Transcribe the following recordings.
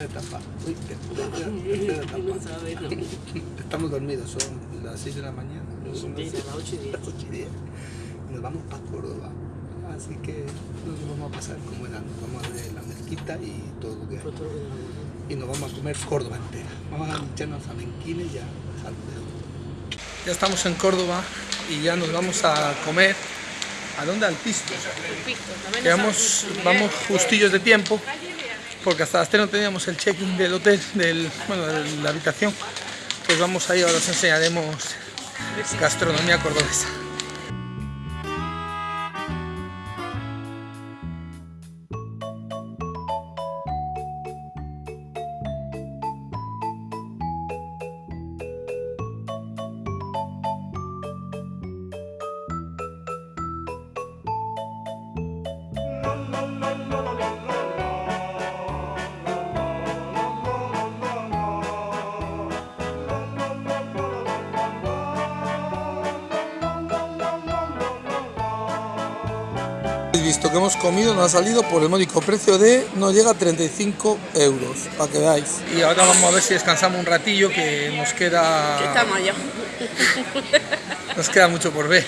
Etapa. Uy, tercera etapa. Estamos dormidos, son las 6 de la mañana. Son las Diez, a las ocho y diez. las ocho y diez. Y Nos vamos para Córdoba. Así que nos vamos a pasar como era. Nos vamos a ver la mezquita y todo lo que hay. Y nos vamos a comer Córdoba entera. Vamos a echarnos a Menquines ya. Ya estamos en Córdoba y ya nos vamos a comer. ¿A dónde? Al Pisto. Quedamos, vamos justillos de tiempo porque hasta las 3 no teníamos el check-in del hotel, del, bueno, de la habitación. Pues vamos ahí, ahora os enseñaremos gastronomía cordobesa. Habéis visto que hemos comido, nos ha salido por el módico precio de, no llega a 35 euros, para que veáis. Y ahora vamos a ver si descansamos un ratillo, que nos queda, Estamos allá. nos queda mucho por ver.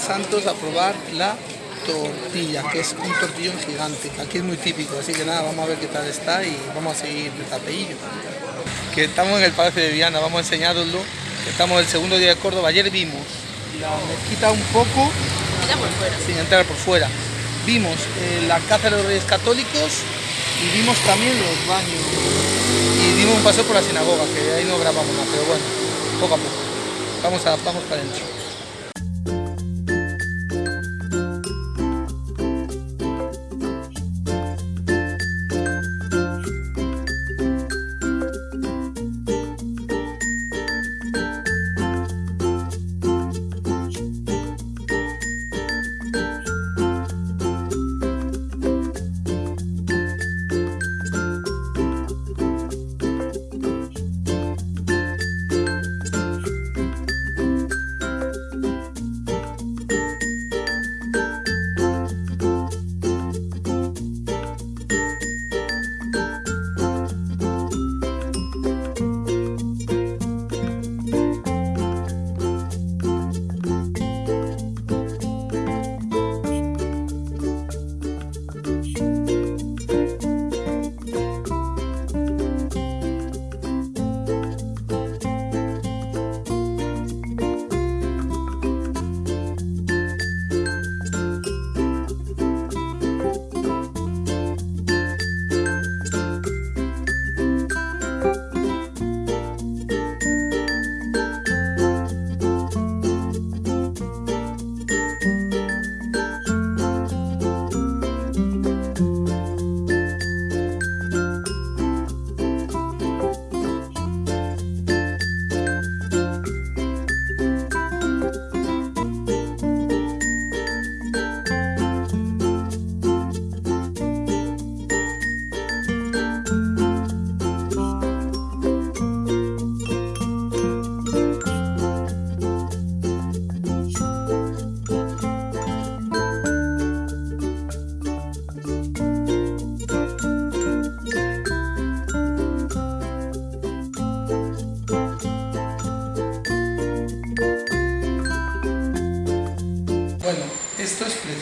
Santos a probar la tortilla, que es un tortillón gigante. Aquí es muy típico, así que nada, vamos a ver qué tal está y vamos a seguir de tapeillo. Que estamos en el Palacio de Viana, vamos a enseñároslo. Estamos el segundo día de Córdoba. Ayer vimos la mezquita un poco Allá por fuera. sin entrar por fuera. Vimos eh, la Casa de los Reyes Católicos y vimos también los baños. Y dimos un paseo por la sinagoga, que ahí no grabamos nada, pero bueno, poco a poco. Vamos, a, vamos para adentro.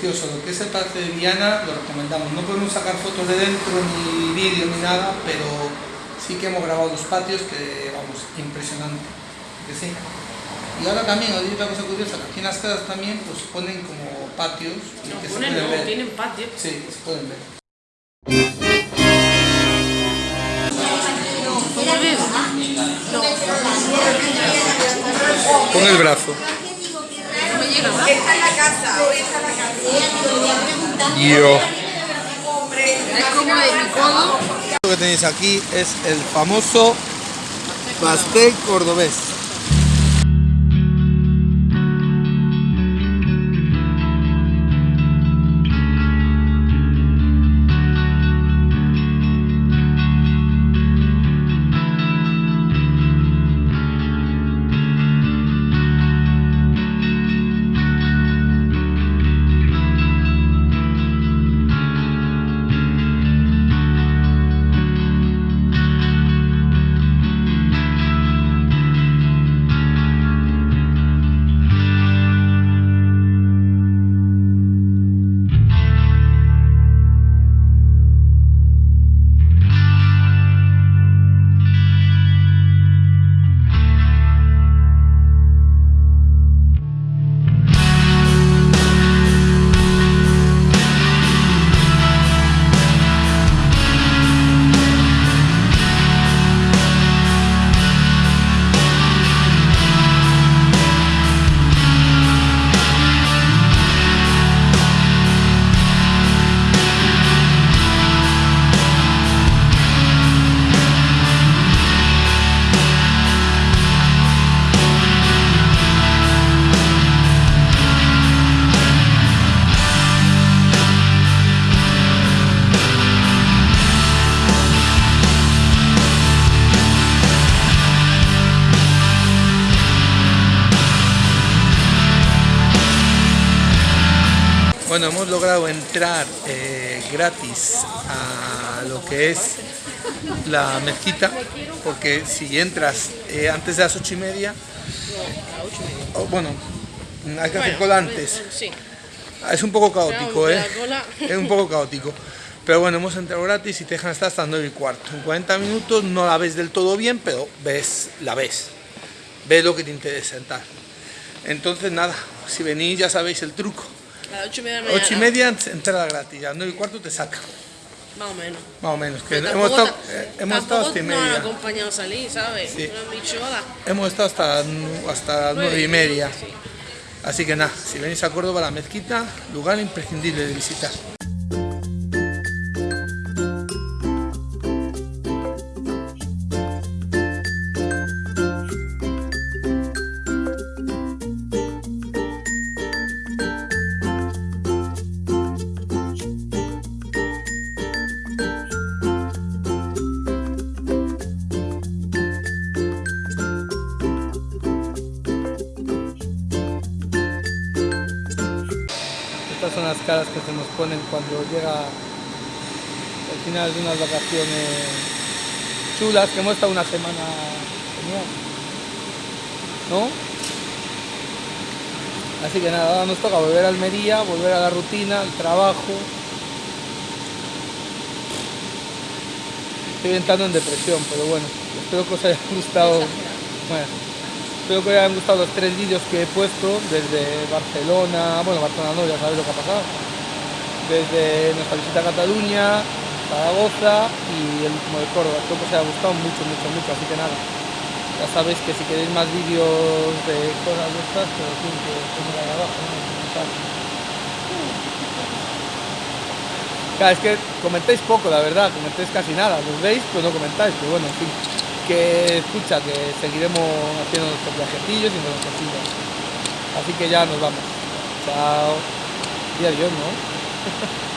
Precioso. Lo que es el Palacio de Viana lo recomendamos. No podemos sacar fotos de dentro, ni vídeo, ni nada, pero sí que hemos grabado los patios, que vamos, impresionante. Que sí. Y ahora también, otra cosa curiosa, que aquí en las casas también pues ponen como patios. No, que se ponen, pueden no, ver. tienen patio. Sí, se pueden ver. Pon el brazo. No me llega, ¿verdad? Esta es la casa, Yo. Es como de mi codo. Lo que tenéis aquí es el famoso pastel cordobés. Bueno, hemos logrado entrar eh, gratis a lo que es la mezquita, porque si entras eh, antes de las ocho y media, bueno, hay que hacer cola antes. Es un poco caótico, ¿eh? Es un poco caótico. Pero bueno, hemos entrado gratis y te dejan estar hasta las 9 y cuarto. En 40 minutos no la ves del todo bien, pero ves, la ves. Ves lo que te interesa en tal. Entonces nada, si venís ya sabéis el truco. A las ocho y media de la mañana. 8 y media entrada gratis, a 9 y cuarto te saca. Más o menos. Más o menos. Que hemos estado, ta- eh, hemos estado hasta y han media. acompañado a salir, ¿sabes? Sí. Hemos estado hasta, hasta las 9 y media. Sí. Así que nada, si venís a Córdoba, la mezquita, lugar imprescindible de visitar. Caras que se nos ponen cuando llega el final de unas vacaciones chulas, que hemos estado una semana genial. ¿No? Así que nada, ahora nos toca volver a Almería, volver a la rutina, al trabajo. Estoy entrando en depresión, pero bueno, espero que os haya gustado. Bueno, espero que os hayan gustado los tres vídeos que he puesto desde Barcelona, bueno, Barcelona no, ya sabéis lo que ha pasado. Desde nuestra visita a Cataluña, Zaragoza y el último de Córdoba. Espero que os haya gustado mucho, mucho, mucho, así que nada. Ya sabéis que si queréis más vídeos de cosas de estas, pues tienen que poner ahí abajo, ¿no? Claro, es que comentáis poco, la verdad, comentáis casi nada, los veis, pues no comentáis, pero bueno, en fin, que escucha, que seguiremos haciendo nuestros viajecillos y nuestras cosillas. Así que ya nos vamos. Chao. Y adiós, ¿no?